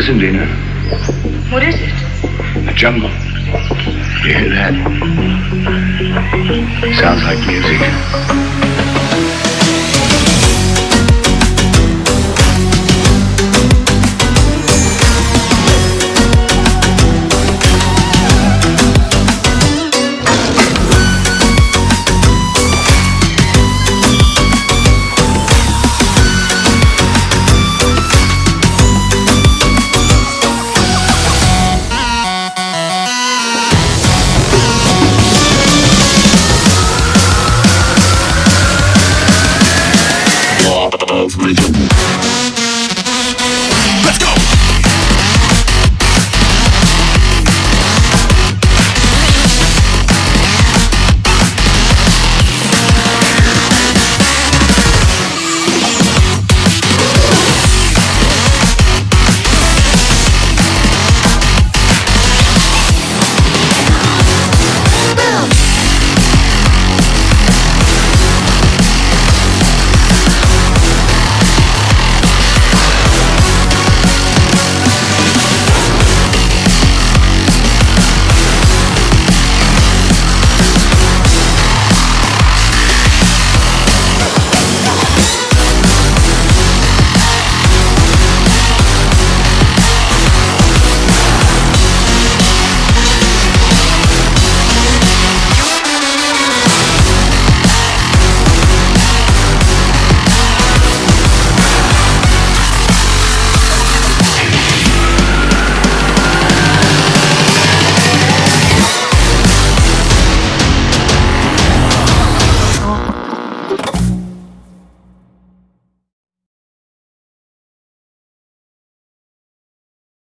Listen, Dina. What is it? The jungle. You hear that? Sounds like music. Love rhythm.